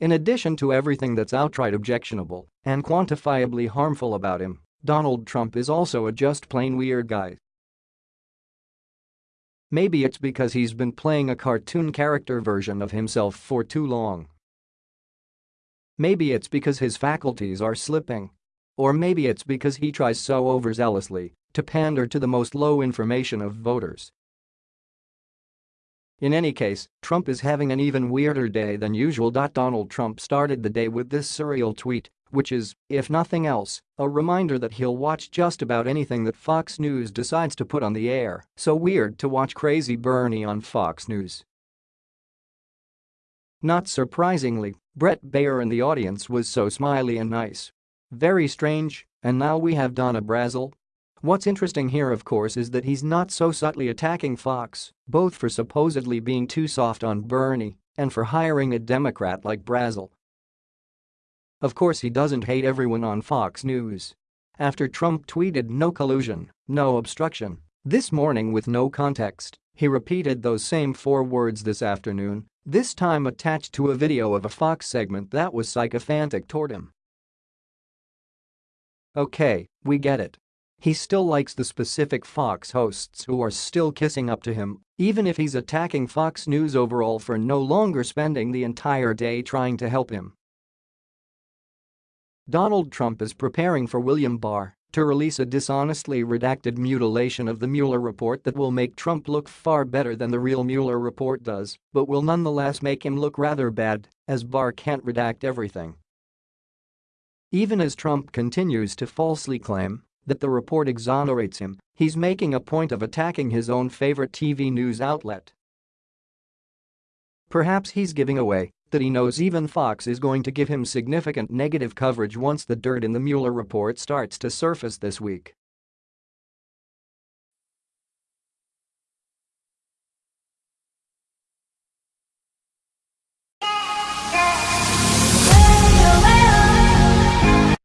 In addition to everything that's outright objectionable and quantifiably harmful about him, Donald Trump is also a just plain weird guy. Maybe it's because he's been playing a cartoon character version of himself for too long. Maybe it's because his faculties are slipping. Or maybe it's because he tries so overzealously to pander to the most low information of voters in any case, Trump is having an even weirder day than usual. Donald Trump started the day with this surreal tweet, which is, if nothing else, a reminder that he'll watch just about anything that Fox News decides to put on the air. So weird to watch crazy Bernie on Fox News. Not surprisingly, Bret Baier in the audience was so smiley and nice. Very strange, and now we have Donna Brazile, What's interesting here of course is that he's not so subtly attacking Fox, both for supposedly being too soft on Bernie and for hiring a Democrat like Brazile. Of course he doesn't hate everyone on Fox News. After Trump tweeted no collusion, no obstruction, this morning with no context, he repeated those same four words this afternoon, this time attached to a video of a Fox segment that was sycophantic toward him. Okay, we get it. He still likes the specific Fox hosts who are still kissing up to him, even if he's attacking Fox News overall for no longer spending the entire day trying to help him. Donald Trump is preparing for William Barr to release a dishonestly redacted mutilation of the Mueller report that will make Trump look far better than the real Mueller report does, but will nonetheless make him look rather bad, as Barr can't redact everything. Even as Trump continues to falsely claim that the report exonerates him, he's making a point of attacking his own favorite TV news outlet. Perhaps he's giving away that he knows even Fox is going to give him significant negative coverage once the dirt in the Mueller report starts to surface this week.